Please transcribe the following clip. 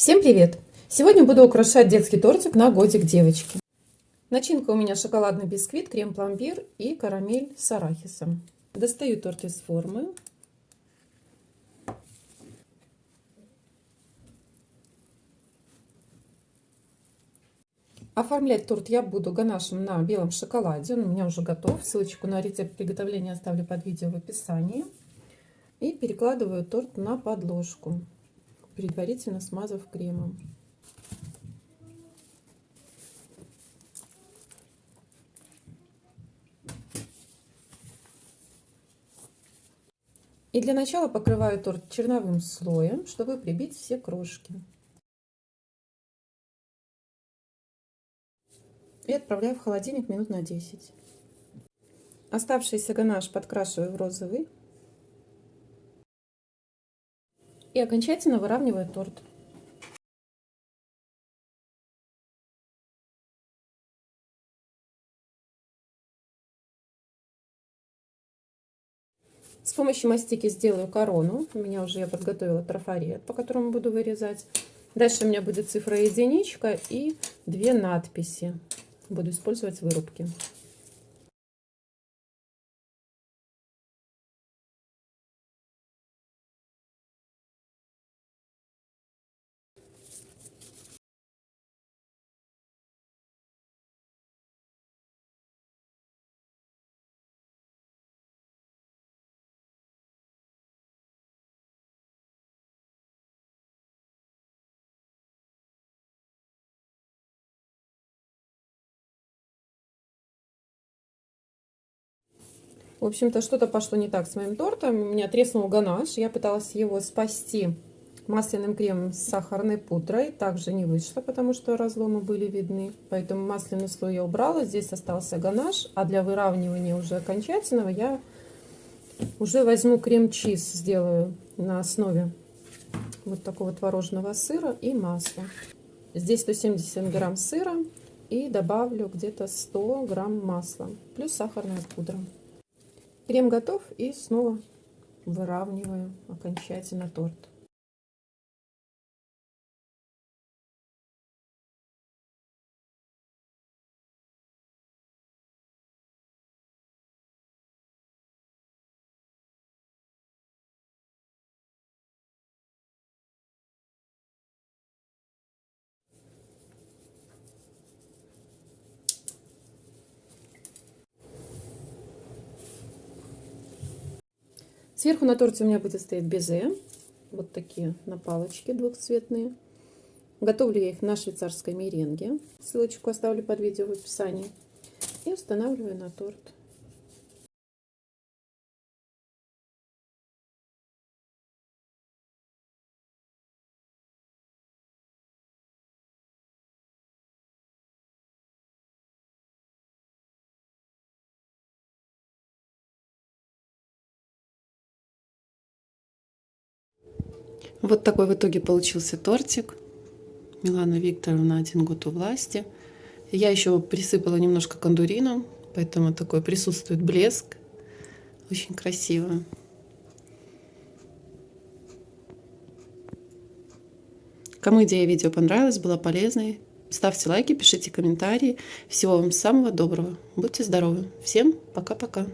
Всем привет! Сегодня буду украшать детский тортик на годик девочки. Начинка у меня шоколадный бисквит, крем-пломбир и карамель с арахисом. Достаю торт из формы. Оформлять торт я буду ганашем на белом шоколаде. Он у меня уже готов. Ссылочку на рецепт приготовления оставлю под видео в описании. И перекладываю торт на подложку предварительно смазав кремом. И для начала покрываю торт черновым слоем, чтобы прибить все крошки. И отправляю в холодильник минут на 10. Оставшийся ганаш подкрашиваю в розовый и окончательно выравниваю торт. С помощью мастики сделаю корону. У меня уже я подготовила трафарет, по которому буду вырезать. Дальше у меня будет цифра единичка и две надписи. Буду использовать вырубки. В общем-то, что-то пошло не так с моим тортом. У меня треснул ганаш. Я пыталась его спасти масляным кремом с сахарной пудрой. Также не вышло, потому что разломы были видны. Поэтому масляный слой я убрала. Здесь остался ганаш. А для выравнивания уже окончательного я уже возьму крем-чиз. Сделаю на основе вот такого творожного сыра и масла. Здесь 170 грамм сыра и добавлю где-то 100 грамм масла. Плюс сахарная пудра. Крем готов и снова выравниваю окончательно торт. Сверху на торте у меня будет стоять безе. Вот такие на палочке двухцветные. Готовлю я их на швейцарской меренге. Ссылочку оставлю под видео в описании. И устанавливаю на торт. Вот такой в итоге получился тортик. Милана Викторовна один год у власти. Я еще присыпала немножко кондурином, поэтому такой присутствует блеск. Очень красиво. Кому идея видео понравилась, была полезной, ставьте лайки, пишите комментарии. Всего вам самого доброго. Будьте здоровы. Всем пока-пока.